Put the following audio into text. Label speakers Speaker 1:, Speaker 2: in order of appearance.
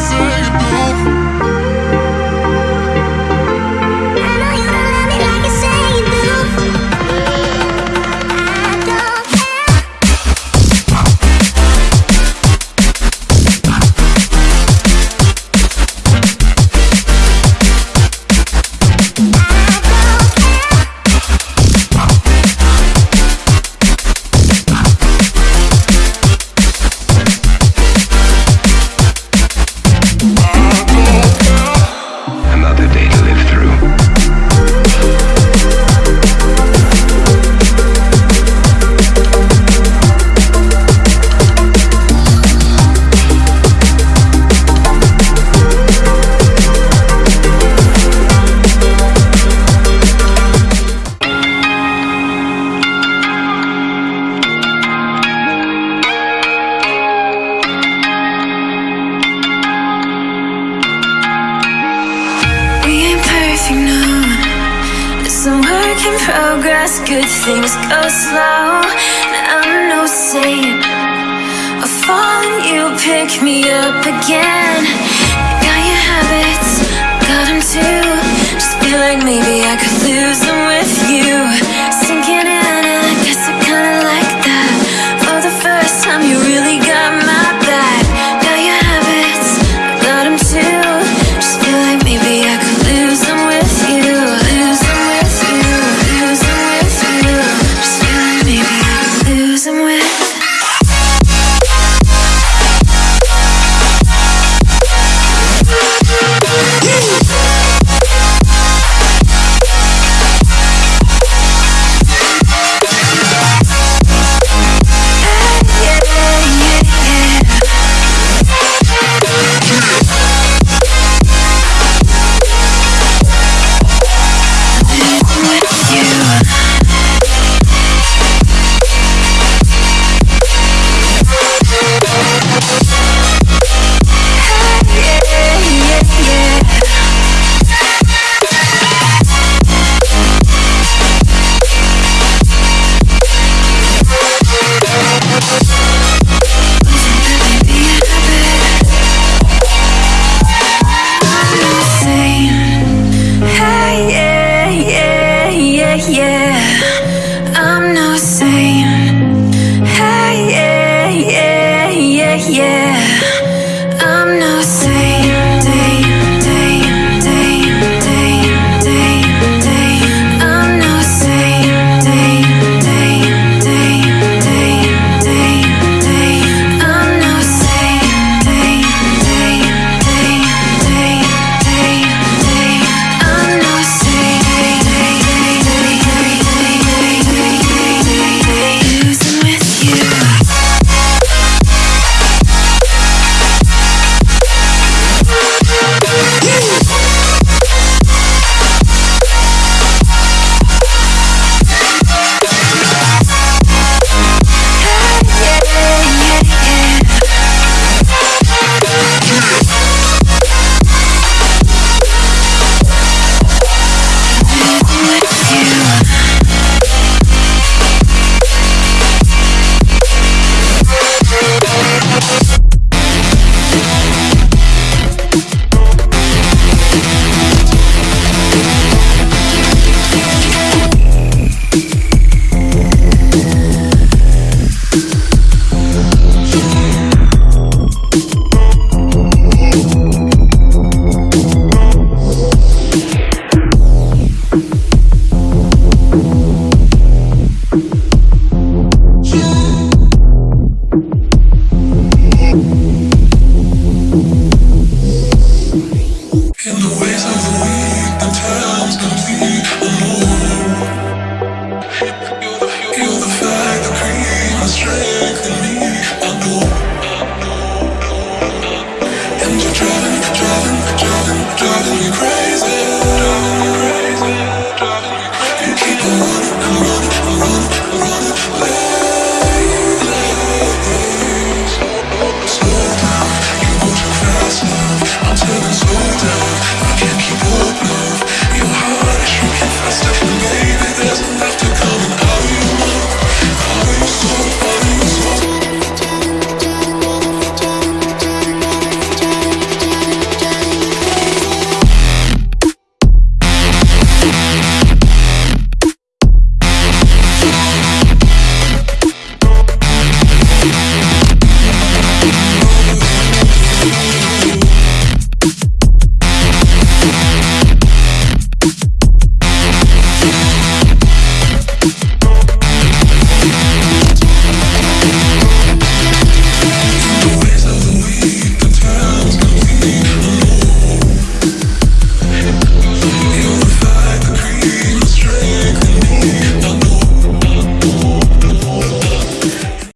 Speaker 1: see. progress, good things go slow. I'm no saint. I fall you pick me up again. Got your habits, got them too. Just feel like maybe I could lose the them.